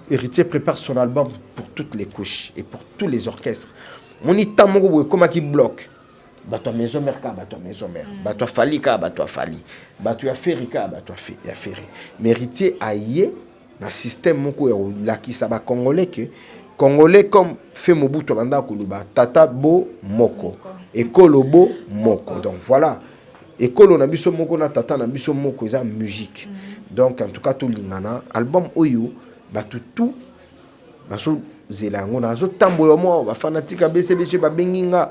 héritier prépare son album pour toutes les couches et pour tous les orchestres. Moni ntan moko boye ekomaki bloc. Bato ya maison mare kaka bato ya maison mare bato ya fali kaka bato ya fali. Bato ya feri kaka bato ya fe- ya feri mais héritier aye na système moko ya kolakisa bacongolais ke congolais comme fe mobutu abandaka koloba tata bo moko ekolo bo moko. Donc voilà ekolo na biso moko na tata na biso moko eza musique. Donc en tout cas tolingana album oyo bato tout bazozela yango nazotambola mwa bafanatike ya bcbg babengi nga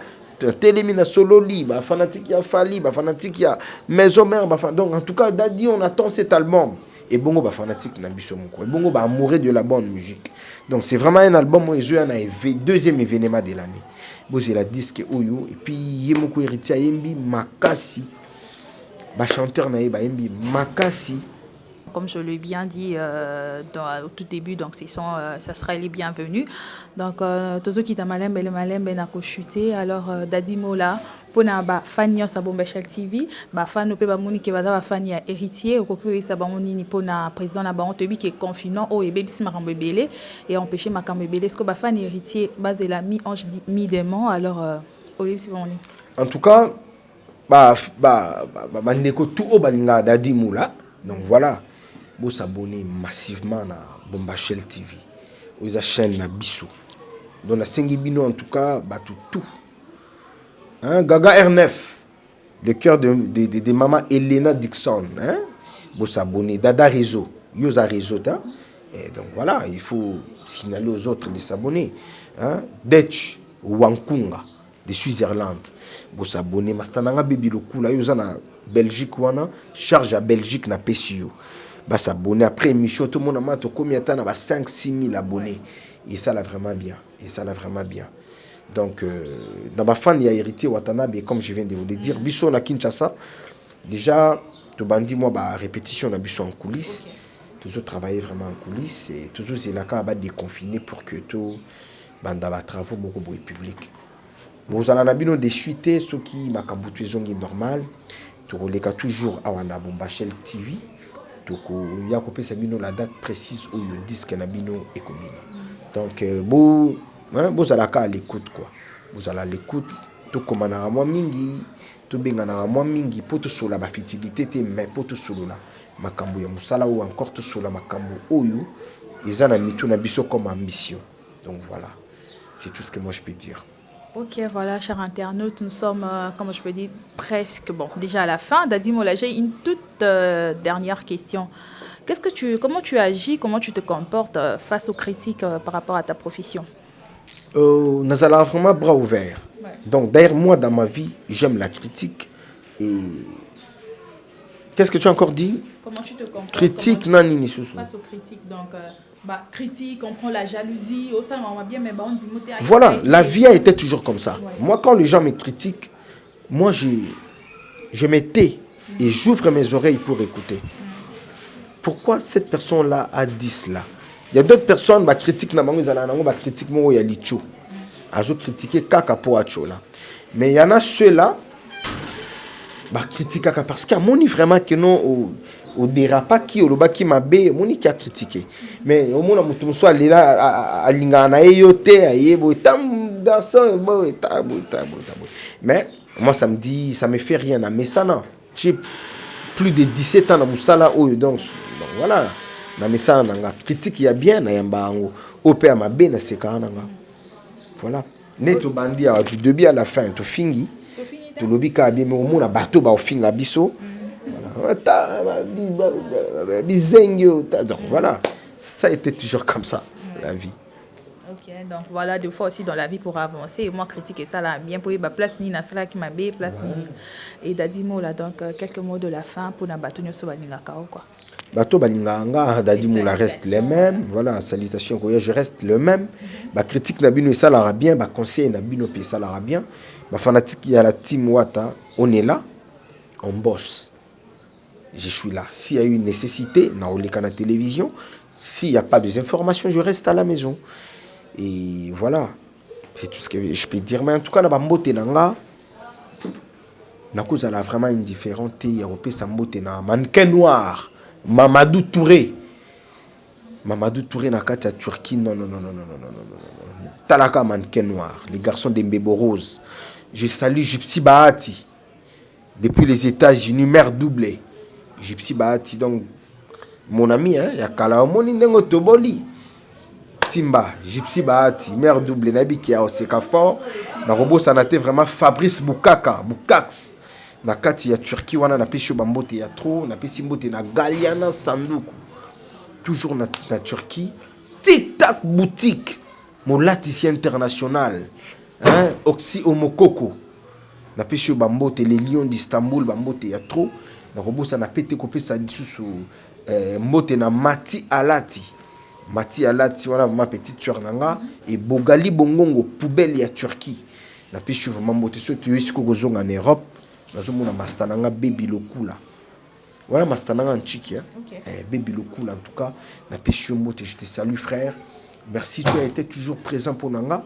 telemi na sololi bafanatike ya fali bafanatike ya maison mare bafa- donc en tout cas dadi on attend cet album ebongo bafanatike na biso moko. Ebongo baamoureux de la bonne musique. Donc c'est vraiment un album oyo ezoya na éve- deuxième événement de l'année. Bozela disque oyo et puis ye moko héritier ayembi makasi. Bachanteur na ye bayembi makasi. Comme je l'ai bien dit euh, au tout début, donc euh, ça sera les bienvenus. Donc, euh, tous ceux qui t'a malembe, le malembe n'a chuter. Alors, euh, Dadi Mola, pour na ba fan yo sa bombe Shell TV, ba fan pe ba moni ke baza ba fan ya héritier, okoki oyesa bango nini pour na président na ke oyo ebebisi makambo héritier bazela mi ange mi alors euh, en tout cas ba ba ba- ba- bandeko tout oyo balingaka dadi mula donc voilà bosabone massivement na bombashel tv oyo eza chaîne na donc nasengi bino en tout cas tout hein, Gaga R9 le cœur de, de, de, de maman Elena Dixon hein vous s'abonner Dada Réseau Yosa Réseau hein? Et donc voilà il faut signaler aux autres de s'abonner hein? Dutch Wankunga de Switzerland vous s'abonner mastananga bibi lokula yoza na Belgique wana charge à Belgique na PCU bah s'abonner après émission tout le monde a combien de temps? Na 5 6 000 abonnés. Et ça là vraiment bien. Et ça là vraiment bien donc euh, dans ma fan il y a hérité Watanabe comme je viens de vous le dire biso na Kinshasa déjà tout bandi moi bah répétition na biso en coulisses. Okay. toujours travailler vraiment en coulisses et toujours quand va déconfiner pour que tout banda ba travaux beaucoup boy public bozala na bino de suite soki makambo tu ezongi normal tokoleka toujours awa na bombachel tv tokoya kopesa bino la date précise oyo disque na bino ekobima donc euh, bo hein, bozalaka à l'écoute quoi bozala à l'écoute tokomanaka mwa mingi tobenganaka mwa mingi mpo tosola bafutilité te mais mpo tosolola makambo ya mosala oyo encore tosola makambo oyo eza na mitu na biso comme ambition donc voilà c'est tout ce que moi je peux dire Ok, voilà, chers internautes, nous sommes, euh, comme je peux dire, presque, bon, déjà à la fin. Dadi Mola, j'ai une toute euh, dernière question. Qu'est-ce que tu, comment tu agis, comment tu te comportes euh, face aux critiques euh, par rapport à ta profession? Euh, Nous allons vraiment bras ouverts. Ouais. Donc, d'ailleurs, moi, dans ma vie, j'aime la critique. Et... Qu'est-ce que tu as encore dit? Comment tu te comportes? Critique, non, ni Face aux critiques, donc, euh, bah, critique, on prend la jalousie, au sein, on va bien, mais bah, on dit, Voilà, la vie a été toujours comme ça. Ouais. Moi, quand les gens me critiquent, moi, je, je me tais mm. et j'ouvre mes oreilles pour écouter. Mm. Pourquoi cette personne-là a dit cela? Il y a d'autres personnes qui critiquent na bango ezala nango ba critique moko ya licho. Azo critiquer kaka po acho là. Mais il y en a ceux-là ba critique kaka parce qu'il moni vraiment que non au au dérapaki au lobaki mabe moni qui a critiqué. Mais au moins mutu muso alela alinga na yo te ayebo tam garçon bo tabo tabo tabo. Mais moi ça me dit ça me fait rien mais ça non. J'ai plus de 17 ans oyo donc donc voilà na misala na nga critique ya bien na yamba yango oyo mpe ya mabe na sekaka na nga voilà nde tobandi awa du début à la fin tofingi tolobi kaka bien me omona bato baofinga biso. Bizengi donc voilà. Ça a été toujours comme ça la vie. Ok, donc voilà, des fois aussi dans la vie pour avancer, et moi critiquer ça là, bien pour y place ni na sala qui m'a place ni. Et d'adimo là, donc euh, quelques mots de la fin pour nous sur la quoi. Bato balingaka dadimula reste les mêmes. Voilà salutation koya je reste le même. Bacritique na bino esalaka bien baconseil na bino mpe esalaka bien. Bafanatike ya la team wata on est là on bosse. Je suis là. S'il y a eu une nécessité naoleka na télévision. S'il n'y a pas des informations je reste à la maison. Et voilà. C'est tout ce que je peux dire. Mais en tout cas na bambote na nga nakozala vraiment indifférent te ya kopesa mbote na mannequin noir Mamadou Touré. Mamadou Touré na qu'à Turquie. Non, non, non, non, non, non, non, non. Talaka mannequin noir. Les garçons des Mbebo Rose. Je salue Gypsy Bahati. Depuis les États-Unis, mère doublée. Gypsy Bahati, donc, mon ami, hein, ya kala omoni ndengo toboli. Timba, Gypsy Bahati, mère doublée, nabi qui a oseka fort. Na robo vraiment Fabrice Boukaka, Boukax. Na kati ya turquie wana napesi yo bambote ya tro napesi mbote na galiana sanduku. Toujours na, na turquie. Tiktak boutique molatisi international hein? oxy omokoko napesi yo bambote le lion d'istanbul bambote ya tro nakobosana pe te kopesa lisusu eh, mbote na mati alati. Mati alati wana vraimen petite sœur na nga ebogali bongongo poubele ya turquie. Napesi yo vraimen mbote so toyoi sikoyo kozonga na europe nazomona masta na nga bebi lokula. Wana masta na nga ntiki okay. eh, bebi lokula en tout cas napesi yo mbote je te salue frère. Merci tu as été toujours présent mpo na nga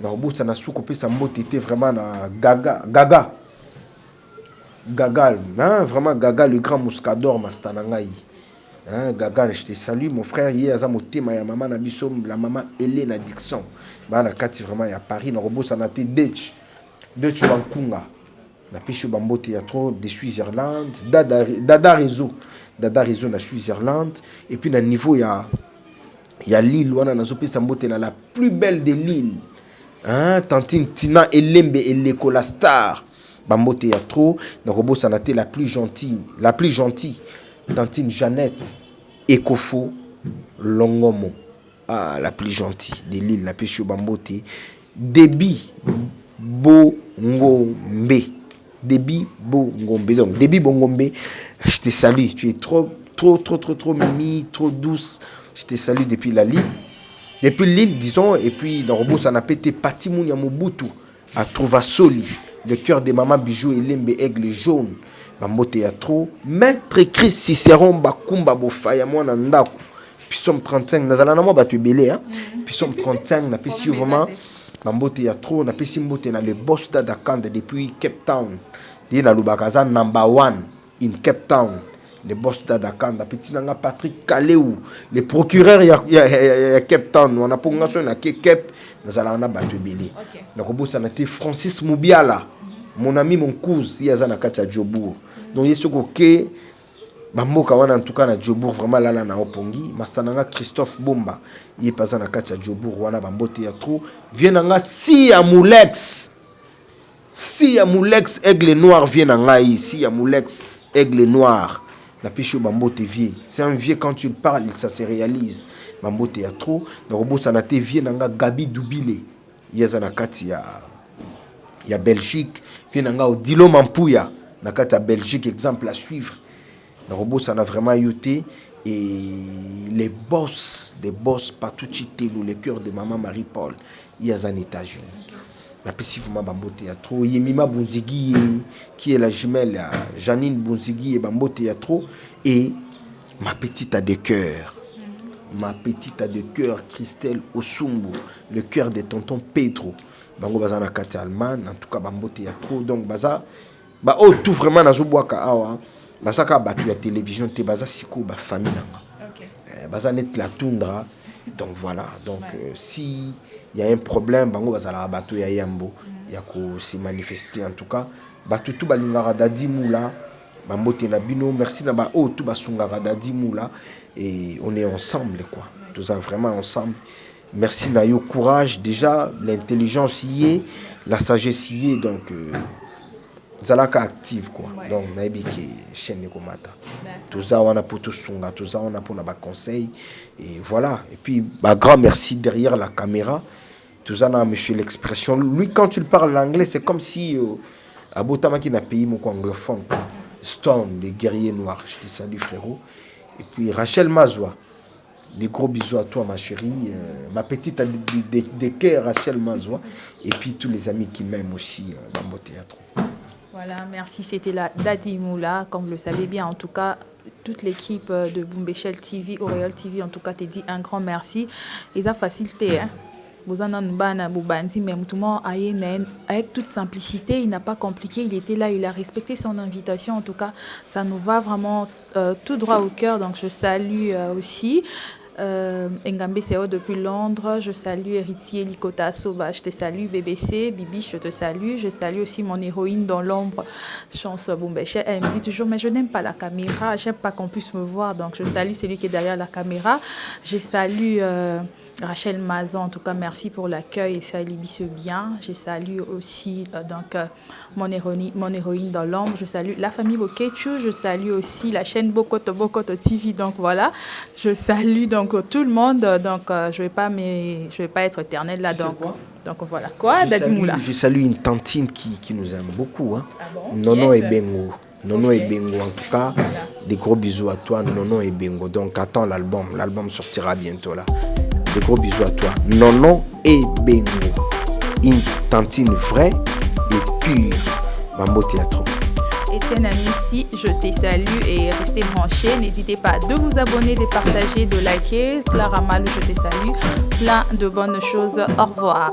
nakobosana su kopesa mbote te vraiment na gaga gaga. Gaga hein, vraiment gaga le grand moscador masta na ngai hein, gaga je te salue mon frère. Ye aza motema ya mama na biso la mama elena dixon baa na kati vraiment ya paris nakobosana te dech dech bankunga napesi yo bambote ya trop de switzerland. Dada, réseau dada réseau na switzerland. Et puis na niveau ya ya lille wana nazopesa mbote na la plus belle de lille. Hein? tantine tina elembe elekola star. Bambote ya trop. Nakobosana te la plus gentille la plus gentille. Tantine jeannette ekofo longomo. Ah, la plus gentille de l'île napesi yo bambote debi bongombe debi bongombe. Donc debi bongombe je te salue. Tu es trop trop trop trop trop mimi trop douce. Je te salue depuis la Lille. Depuis l'île disons et puis dans Robot ça n'a pété Patimoun Mobutu à Trouvasoli. Le cœur de maman bijou Elembe aigle jaune. Bambote ya trop maître Chris Cicéron bakumba bofaya mwana ndako puis somme 35 nazala na mwa bato ebele hein. Puis somme 35 napesi yo vraiment bambote ya trop napesi mbote na le boss d'Adakande depuis Cape Town. Ye nalobaka aza number one in Cape Town. Le boss d'Adakanda petit nanga Patrick Kaleu le procureur ya, ya, ya, ya Cape Town. Wana po nga so na ke Cape nazala na bato ebele. Ok. nakobosana te Francis Mubiala mon ami mon cousin ye aza na kati ya Jobour donc ye soki oke bamboka wana en tout cas na Jobour vraiment lala na opongi. Masananga Christophe Bomba ye mpe na kati ya wana bambote ya vie nanga si ya Moulex si ya Moulex aigle noir vie na ngai si ya Moulex aigle noir. Napesi yo bambote vie c'est un vieux quand tu le parles ça se réalise. Bambote ya trop. Nakobosana te vie nga Gabi Dubile ye aza na kati ya ya belgique. Mpe na nga odilo na kati belgique. Exemple à suivre nakobosana vraiment yo et les boss des boss patuchi telu le cœur de maman marie paul ye aza na états-unis. Napesi vraiment bambote ya trop. Yemima bunzigi ye qui est la jumelle ya janine bunzigi ye bambote ya trop. Et ma petite a de cœur. Ma petite a de cœur christelle osumbu le cœur de tonton pedro. Bango baza na kati ya en tout cas bambote ya trop. Donc baza baoyo tout vraiment nazobwaka awa baza kaka bato ya télévision te baza sikoyo bafamille nanga. Ok. Eh, baza neti la tundra donc voilà. Donc euh, si il y a un problème bango bazalaka bato ya yambo ya kose manifester en tout cas. Bato tu balingaka dadi mula bambote na bino merci na baoyo tu basungaka dadi mula et on est ensemble quoi. Toza vraiment ensemble. Merci na yo courage. Déjà l'intelligence y est la sagesse y est donc euh, zalaka active quoi. Ouais. donc nayebi ke chaîne ekomata toza wana mpo tosunga toza wana mpona baconseil et voilà. Et puis bagrand merci derrière la caméra. Toza na monsieur l'expression. Lui quand tu le parles l'anglais c'est comme si euh, abotamaki na pays moko anglophone quoi. stone le guerrier noir je te salue frérot. Et puis rachel mazwa des gros bisous à toi ma chérie. Euh, ma petite de, de, de cœur rachel mazwa et puis tous les amis qui m'aiment aussi euh, dans mon théâtre Voilà, merci. C'était la Dadi Moula. Comme vous le savez bien, en tout cas, toute l'équipe euh, de Boumbéchel TV, Auréole TV, en tout cas, te dit un grand merci. Et ça facilité, hein. Mais avec toute simplicité, il n'a pas compliqué, il était là, il a respecté son invitation. En tout cas, ça nous va vraiment euh, tout droit au cœur. Donc, je salue euh, aussi. Euh, Seo depuis Londres, je salue Héritier Likota Soba, je te salue BBC, Bibi, je te salue, je salue aussi mon héroïne dans l'ombre, Chance Boumbeche. Elle me dit toujours, mais je n'aime pas la caméra, j'aime pas qu'on puisse me voir, donc je salue celui qui est derrière la caméra. Je salue euh, Rachel Mazan, en tout cas, merci pour l'accueil et ça libisse bien. Je salue aussi euh, donc, euh, mon, héroïne, mon héroïne dans l'ombre, je salue la famille Bokechu, je salue aussi la chaîne Bokoto Bokoto TV, donc voilà, je salue donc tout le monde, donc euh, je vais pas mais je vais pas être éternelle là, donc, quoi? donc voilà. Quoi, je, Dadi salue, Moula? je salue une tantine qui, qui nous aime beaucoup. Hein. Ah bon? Nono Yes. et Bengo. Nono et Bengo, en tout cas, des gros bisous à toi, Nono et Bengo. Donc attends l'album, l'album sortira bientôt là. Des gros bisous à toi, Nono et Bengo. Une tantine vraie et pure. Bambo Théâtre. Étienne Amissi, je te salue et restez branchés. N'hésitez pas de vous abonner, de partager, de liker. Clara Malou, je te salue. Plein de bonnes choses. Au revoir.